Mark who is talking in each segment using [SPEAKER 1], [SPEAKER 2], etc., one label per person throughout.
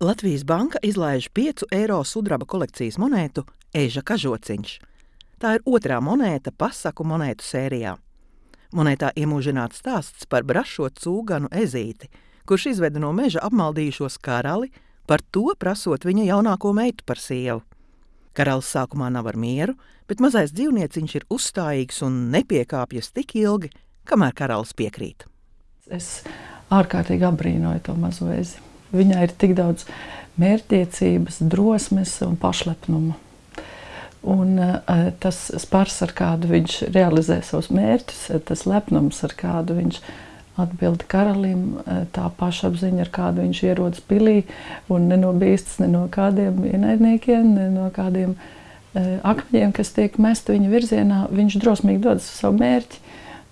[SPEAKER 1] Latvijas banka izlaiž 5 eiro sudraba kolekcijas monētu Eža kažociņš. Tā ir otrā monēta pasaku monētu sērijā. Monētā iemūžināts stāsts par brašo cūganu ezīti, kurš izveda no meža apmaldījušos karali, par to prasot viņa jaunāko meitu par sievu. Karalis sākumā nav ar mieru, bet mazais dzīvnieciņš ir uzstājīgs un nepiekāpjas tik ilgi, kamēr karalis piekrīt.
[SPEAKER 2] Es ārkārtīgi apbrīnoju to mazo ezi. Viņai ir tik daudz mērķtiecības, drosmes un pašlepnuma. Un, uh, tas spars, ar kādu viņš realizē savus mērķus, tas lepnums, ar kādu viņš atbild karalim, tā pašapziņa, ar kādu viņš ierodas pilī un nenobīstas ne no kādiem ienaidniekiem, ne no kādiem akmeņiem, kas tiek mesti viņa virzienā. Viņš drosmīgi dodas uz savu mērķi.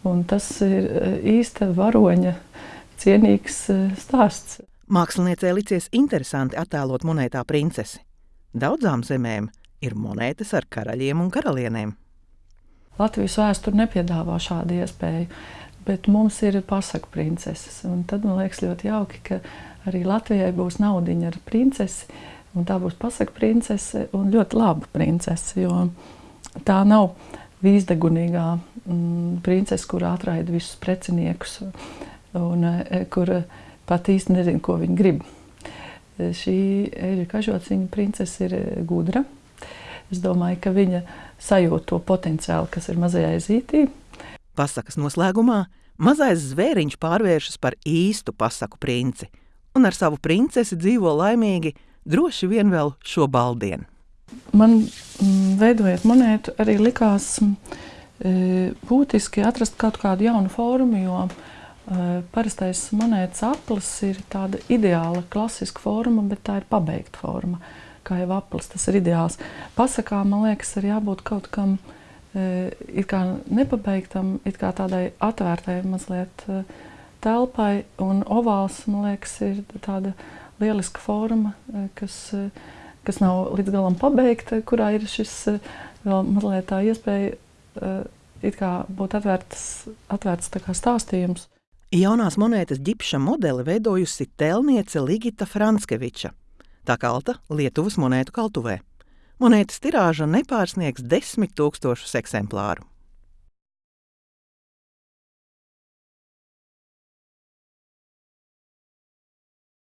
[SPEAKER 2] Un tas ir īsta varoņa cienīgs stāsts.
[SPEAKER 1] Māksliniecei licies interesanti attēlot monētā princesi. Daudzām zemēm ir monētas ar karaļiem un karalienēm.
[SPEAKER 2] Latvijas vēsture nepiedāvā šādu iespēju, bet mums ir pasaku princeses. Un tad man liekas ļoti jauki, ka arī Latvijai būs naudiņa ar princesi, un tā būs pasaku princese un ļoti laba princese, jo tā nav vīzdegunīgā mm, princese, kur atraida visus preciniekus un e, kur pat īsti nezinu, ko viņi grib. Šī eļļa kažociņa princese ir gudra. Es domāju, ka viņa sajūt to potenciālu, kas ir mazajā zītī.
[SPEAKER 1] Pasakas noslēgumā mazais zvēriņš pārvēršas par īstu pasaku princi, un ar savu princesi dzīvo laimīgi droši vien vēl šo baldienu.
[SPEAKER 2] Man, mm, veidojot monētu, arī likās mm, būtiski atrast kaut kādu jaunu formu, jo Parastais monētas aplis ir tāda ideāla, klasiska forma, bet tā ir pabeigta forma. Kā jau aplis, tas ir ideāls. Pasakā, man liekas, ir jābūt kaut kam it kā nepabeigtam, it kā tādai atvērtai mazliet telpai. Un ovāls, man liekas, ir tāda lieliska forma, kas, kas nav līdz galam pabeigta, kurā ir šis vēl mazliet tā iespēja it kā būt atvērts, atvērts tā kā stāstījums.
[SPEAKER 1] Jaunās monētas ģipša modeli veidojusi tēlniece Ligita Franskeviča. Tā kalta Lietuvas monētu kaltuvē. Monētas tirāža nepārsniegs desmit tūkstošus eksemplāru.